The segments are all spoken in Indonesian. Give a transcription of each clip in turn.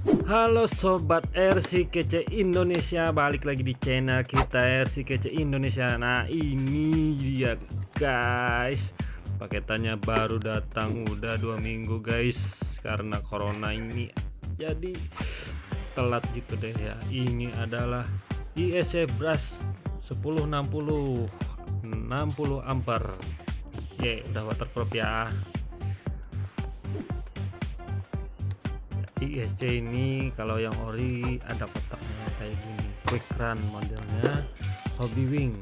Halo sobat RC Kece Indonesia balik lagi di channel kita RC Kece Indonesia. Nah ini dia guys. Paketannya baru datang udah dua minggu guys karena corona ini. Jadi telat gitu deh ya. Ini adalah ISC brush 1060 60 ampere ya udah waterproof ya ISC ini kalau yang ori ada kotaknya kayak gini quick run modelnya hobby wing.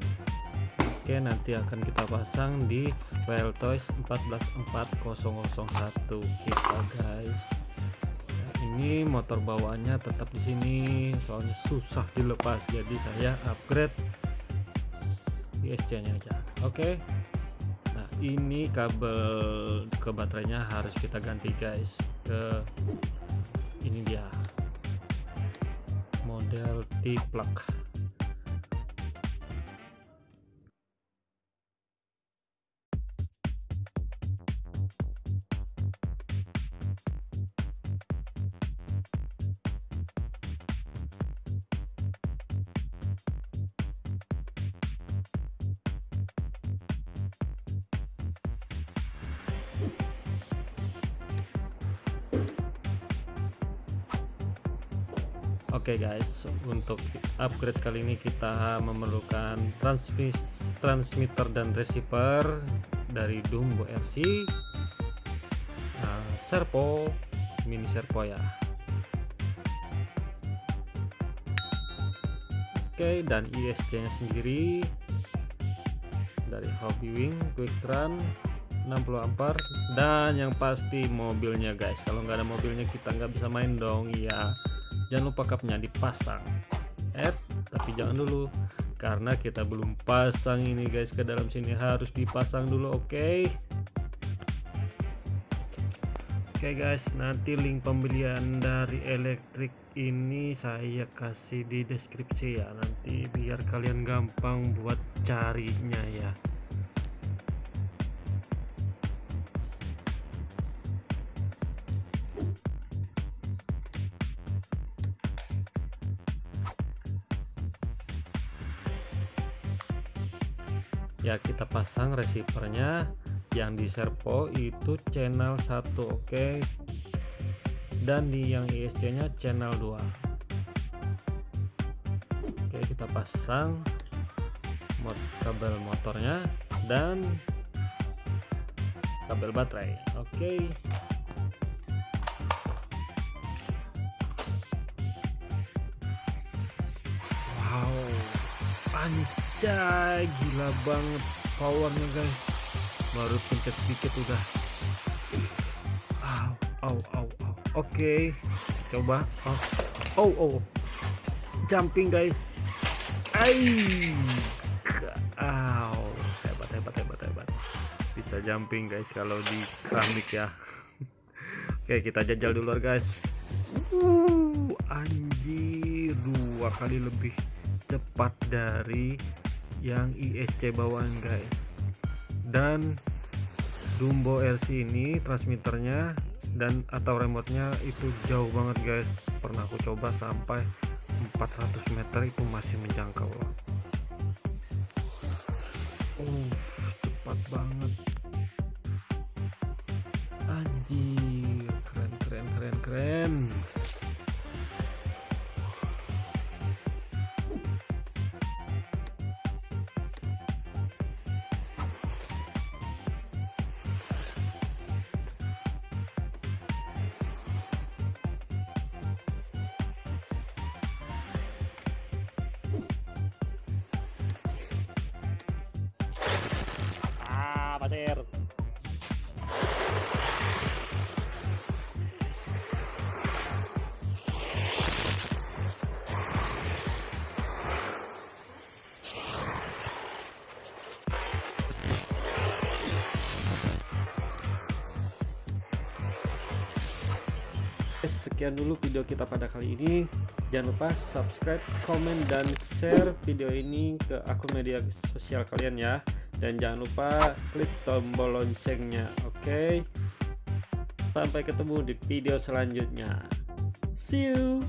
Oke nanti akan kita pasang di Wild Toys 144001 kita guys. Nah, ini motor bawaannya tetap di sini soalnya susah dilepas jadi saya upgrade ISC nya aja. Oke. Nah ini kabel ke baterainya harus kita ganti guys ke ini dia. Model T-plug Oke okay guys, untuk upgrade kali ini kita memerlukan transmis, transmitter dan receiver dari Dumbo RC, nah, servo, mini servo ya. Oke, okay, dan ISC-nya sendiri dari Hobby Wing Quick Run 60 ampere dan yang pasti mobilnya guys. Kalau nggak ada mobilnya kita nggak bisa main dong ya jangan lupa cupnya dipasang. Eh tapi jangan dulu karena kita belum pasang ini guys ke dalam sini. Harus dipasang dulu oke? Okay? oke okay guys nanti link pembelian dari elektrik ini saya kasih di deskripsi ya. Nanti biar kalian gampang buat carinya ya ya kita pasang receivernya yang di servo itu channel 1 oke okay? dan di yang ISC nya channel 2 oke okay, kita pasang mod kabel motornya dan kabel baterai oke okay. wow anjay gila banget powernya guys. Baru pencet sedikit udah. Au au au au. Oke coba. Oh oh oh jumping guys. Ay au. Hebat hebat hebat hebat. Bisa jumping guys kalau di keramik ya. Oke kita jajal dulu guys. Uh anjir. Dua kali lebih cepat dari yang ISC bawaan guys. Dan Dumbo RC ini transmitternya dan atau remote-nya itu jauh banget guys. Pernah aku coba sampai 400 meter itu masih menjangkau. Loh uh, cepat banget. Anjir keren keren keren keren pasir sekian dulu video kita pada kali ini. Jangan lupa subscribe komen dan share video ini ke akun media sosial kalian ya dan jangan lupa klik tombol loncengnya oke okay? sampai ketemu di video selanjutnya See you.